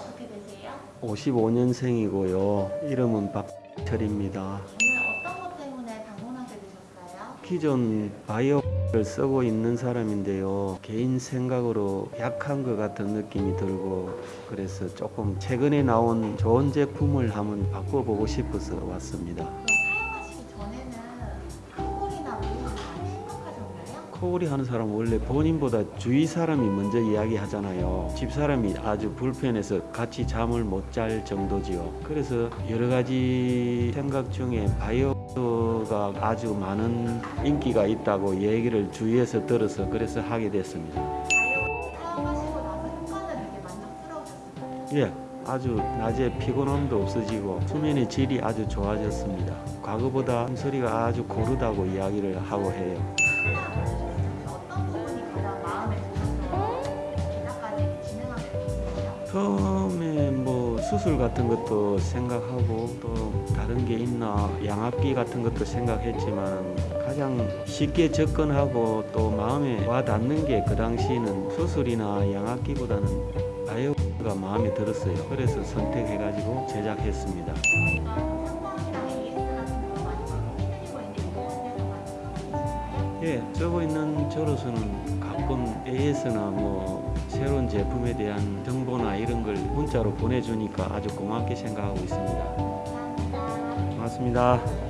어떻게 되세요? 55년생이고요. 이름은 박철입니다. 오늘 어떤 것 때문에 방문하게 되셨어요? 기존 바이오 를 쓰고 있는 사람인데요. 개인 생각으로 약한 것 같은 느낌이 들고 그래서 조금 최근에 나온 좋은 제품을 한번 바꿔보고 싶어서 왔습니다. 사용하시기 전에는 코골이 하는 사람 원래 본인보다 주위 사람이 먼저 이야기하잖아요. 집 사람이 아주 불편해서 같이 잠을 못 잘 정도지요. 그래서 여러 가지 생각 중에 바이오가 아주 많은 인기가 있다고 얘기를 주위에서 들어서 그래서 하게 됐습니다. 예, 아주 낮에 피곤함도 없어지고 수면의 질이 아주 좋아졌습니다. 과거보다 소리가 아주 고르다고 이야기를 하고 해요. 처음에 뭐 수술 같은 것도 생각하고 또 다른 게 있나 양압기 같은 것도 생각했지만 가장 쉽게 접근하고 또 마음에 와 닿는 게 그 당시에는 수술이나 양압기보다는 바이오가 마음에 들었어요. 그래서 선택해가지고 제작했습니다. 예, 쓰고 있는 저로서는 가끔 AS나 뭐 새로운 제품에 대한 정보나 이런 걸 문자로 보내주니까 아주 고맙게 생각하고 있습니다. 고맙습니다.